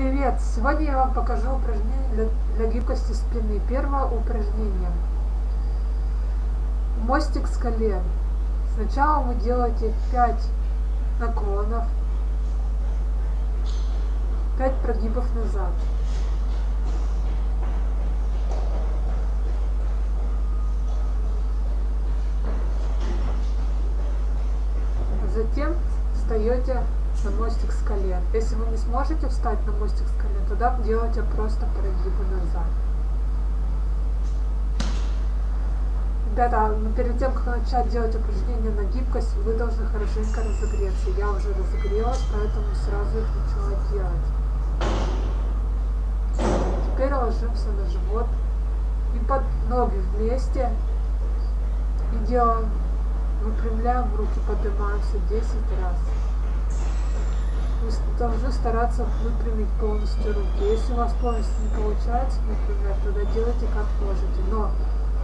Привет! Сегодня я вам покажу упражнение для, для гибкости спины. Первое упражнение. Мостик с колен. Сначала вы делаете 5 наклонов, 5 прогибов назад. Затем встаете на мостик с колен. Если вы не сможете встать на мостик с колен, тогда делайте просто прогибы назад. Ребята, но перед тем, как начать делать упражнения на гибкость, вы должны хорошенько разогреться. Я уже разогрелась, поэтому сразу их начала делать. Теперь ложимся на живот и под ноги вместе и делаем, выпрямляем руки, поднимаемся 10 раз вы должны стараться выпрямить полностью руки. Если у вас полностью не получается выпрямлять, тогда делайте как можете. Но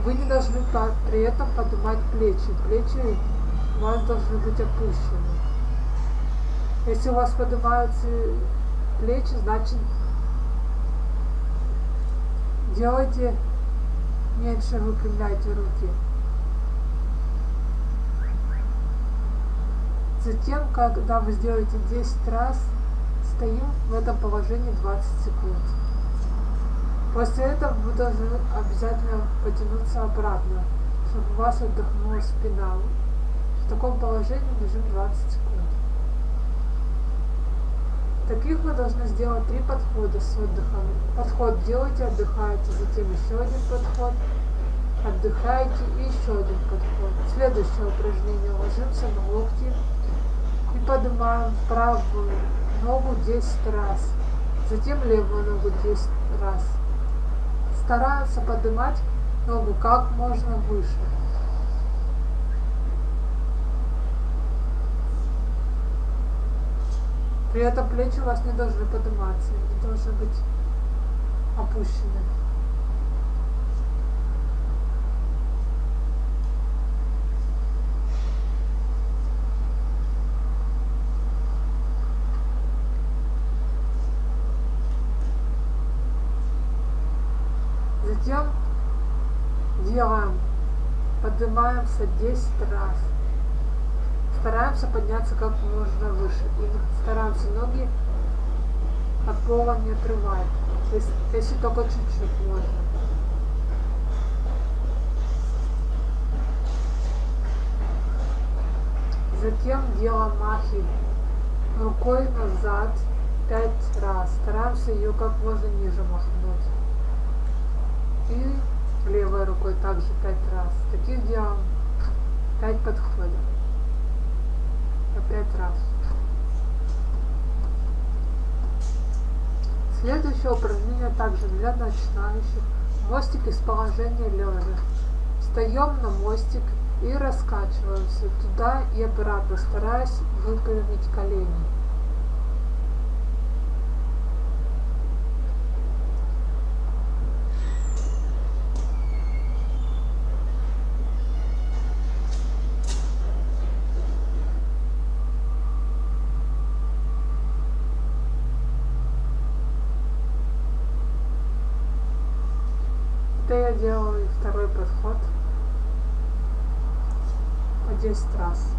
вы не должны при этом поднимать плечи. Плечи у вас должны быть опущены. Если у вас поднимаются плечи, значит делайте меньше, выпрямляйте руки. Затем, когда вы сделаете 10 раз, стоим в этом положении 20 секунд. После этого вы должны обязательно потянуться обратно, чтобы у вас отдохнула спина. В таком положении лежим 20 секунд. Таких вы должны сделать три подхода с отдыхом. Подход делаете, отдыхаете, затем еще один подход, отдыхаете и еще один подход. Следующее упражнение. Ложимся на локти и поднимаем правую ногу 10 раз, затем левую ногу 10 раз. Стараемся поднимать ногу как можно выше. При этом плечи у вас не должны подниматься, они должны быть опущены. Затем делаем, поднимаемся 10 раз. Стараемся подняться как можно выше. И стараемся ноги от пола не отрывать. Если, если только чуть-чуть можно. Затем делаем махи рукой назад 5 раз. Стараемся ее как можно ниже махнуть. И левой рукой также пять раз. Таких делаем пять подходов. По пять раз. Следующее упражнение также для начинающих. Мостик из положения лежа. Встаем на мостик и раскачиваемся туда и обратно, стараясь выпрямить колени. Это я делаю второй подход по 10 раз.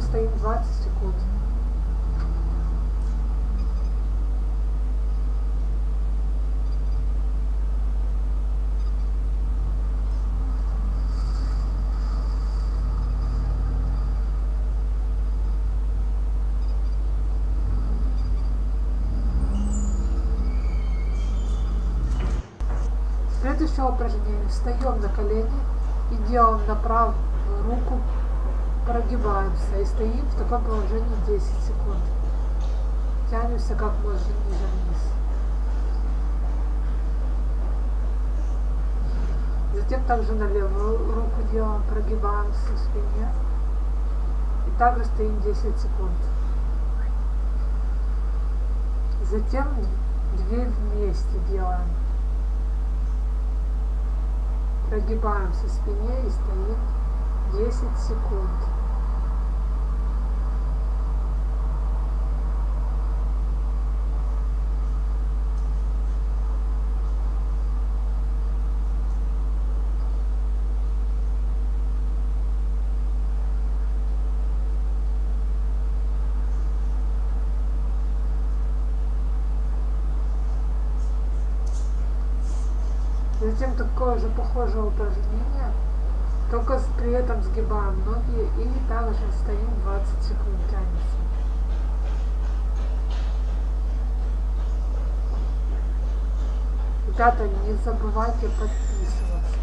Затем стоим 20 секунд. Следующее упражнение. Встаем на колени и делаем на руку прогибаемся и стоим в таком положении 10 секунд. Тянемся как можно ниже вниз. Затем также на левую руку делаем, прогибаемся в спине. И также стоим 10 секунд. Затем две вместе делаем. Прогибаемся в спине и стоим 10 секунд. Затем такое же похожее упражнение, только при этом сгибаем ноги и также стоим 20 секунд тянется. Ребята, не забывайте подписываться.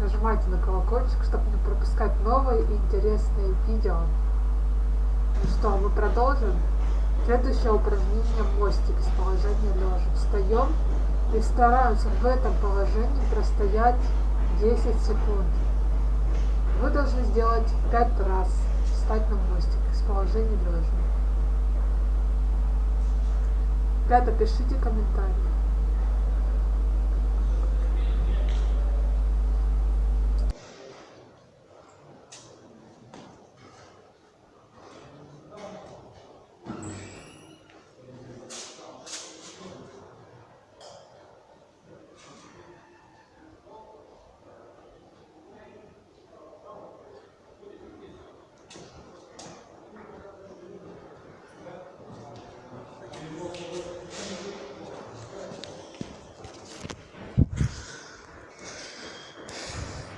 Нажимайте на колокольчик, чтобы не пропускать новые интересные видео. Ну что, мы продолжим? Следующее упражнение мостик с положения лежа. Встаем и стараемся в этом положении простоять 10 секунд. Вы должны сделать 5 раз. Встать на мостик с положения лежа. Ребята, пишите комментарии.